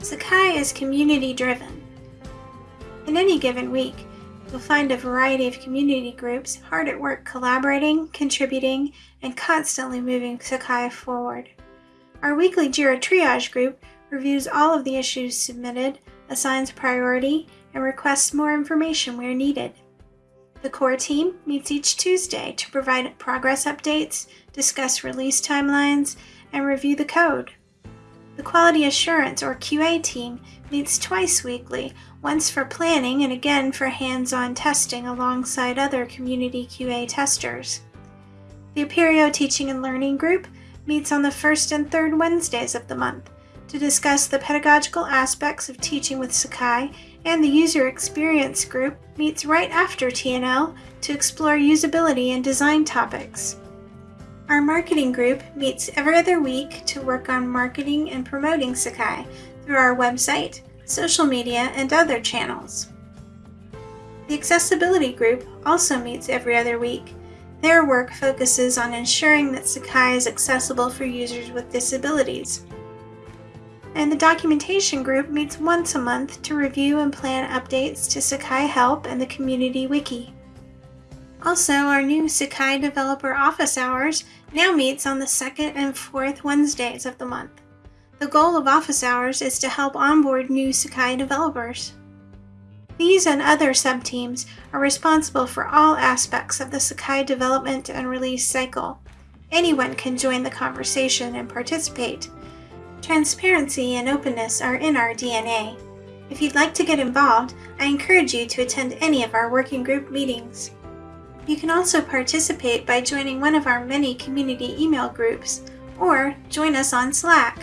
Sakai is community driven. In any given week, you'll find a variety of community groups hard at work collaborating, contributing, and constantly moving Sakai forward. Our weekly JIRA triage group reviews all of the issues submitted, assigns priority, and requests more information where needed. The core team meets each Tuesday to provide progress updates, discuss release timelines, and review the code. The Quality Assurance or QA team meets twice weekly, once for planning and again for hands-on testing alongside other community QA testers. The Apereo Teaching and Learning Group meets on the first and third Wednesdays of the month to discuss the pedagogical aspects of teaching with Sakai and the User Experience Group meets right after TNL to explore usability and design topics. Our marketing group meets every other week to work on marketing and promoting Sakai through our website, social media, and other channels. The accessibility group also meets every other week. Their work focuses on ensuring that Sakai is accessible for users with disabilities and the documentation group meets once a month to review and plan updates to Sakai Help and the Community Wiki. Also, our new Sakai Developer Office Hours now meets on the second and fourth Wednesdays of the month. The goal of office hours is to help onboard new Sakai developers. These and other subteams are responsible for all aspects of the Sakai development and release cycle. Anyone can join the conversation and participate, Transparency and openness are in our DNA. If you'd like to get involved, I encourage you to attend any of our working group meetings. You can also participate by joining one of our many community email groups or join us on Slack.